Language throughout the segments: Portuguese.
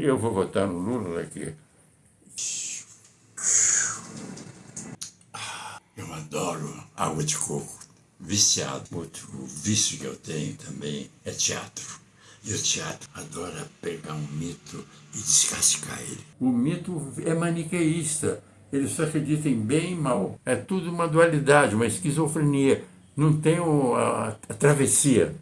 E eu vou votar no Lula daqui. Eu adoro água de coco, viciado. Outro vício que eu tenho também é teatro. E o teatro adora pegar um mito e descascar ele. O mito é maniqueísta. Ele só acredita em bem e mal. É tudo uma dualidade, uma esquizofrenia. Não tem a, a travessia.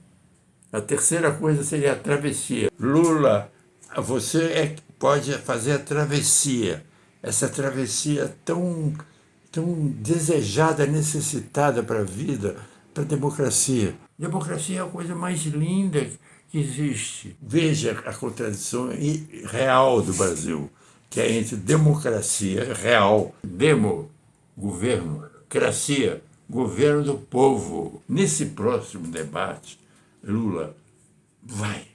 A terceira coisa seria a travessia. Lula, você é, pode fazer a travessia. Essa travessia tão, tão desejada, necessitada para a vida, para a democracia. Democracia é a coisa mais linda que existe. Veja a contradição real do Brasil, que é entre democracia real, demo, governo, cracia, governo do povo. Nesse próximo debate, Lula vai,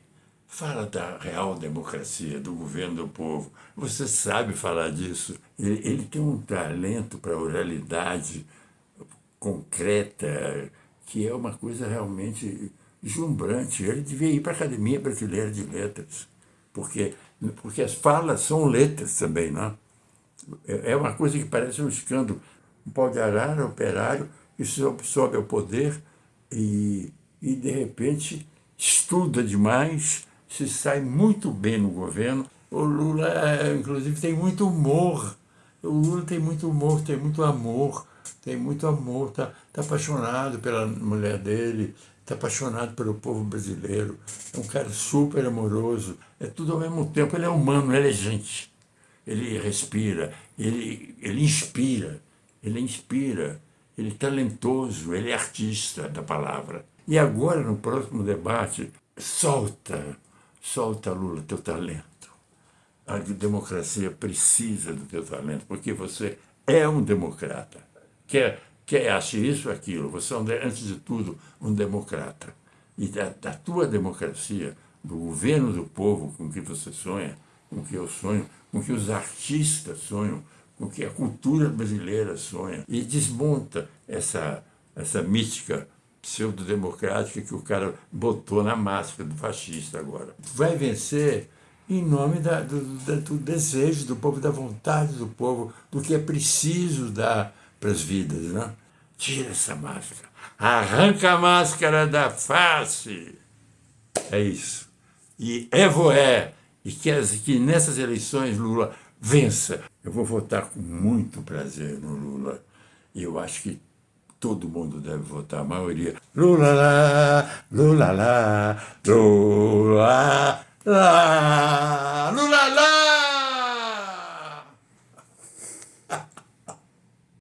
fala da real democracia, do governo do povo. Você sabe falar disso. Ele, ele tem um talento para oralidade concreta, que é uma coisa realmente deslumbrante. Ele devia ir para a Academia Brasileira de Letras, porque, porque as falas são letras também, não é? É uma coisa que parece um escândalo. Um pau de arara, operário, que sobe, sobe ao poder e, e, de repente, estuda demais, se sai muito bem no governo. O Lula, inclusive, tem muito humor. O Lula tem muito humor, tem muito amor, tem muito amor, está tá apaixonado pela mulher dele, está apaixonado pelo povo brasileiro, é um cara super amoroso, é tudo ao mesmo tempo, ele é humano, ele é gente, ele respira, ele, ele inspira, ele inspira, ele é talentoso, ele é artista da palavra. E agora, no próximo debate, solta, solta, Lula, teu talento. A democracia precisa do teu talento, porque você é um democrata. Quer quer acha isso ou aquilo, você é, antes de tudo, um democrata. E da, da tua democracia, do governo do povo com que você sonha, com que eu sonho, com que os artistas sonham, com que a cultura brasileira sonha, e desmonta essa, essa mística pseudo-democrática que o cara botou na máscara do fascista agora. Vai vencer em nome da, do, da, do desejo do povo, da vontade do povo, do que é preciso dar para as vidas. Né? Tira essa máscara, arranca a máscara da face. É isso. E é voé. E que, as, que nessas eleições Lula vença. Eu vou votar com muito prazer no Lula. E eu acho que todo mundo deve votar, a maioria. Lula lá, Lula lá, Lula lá,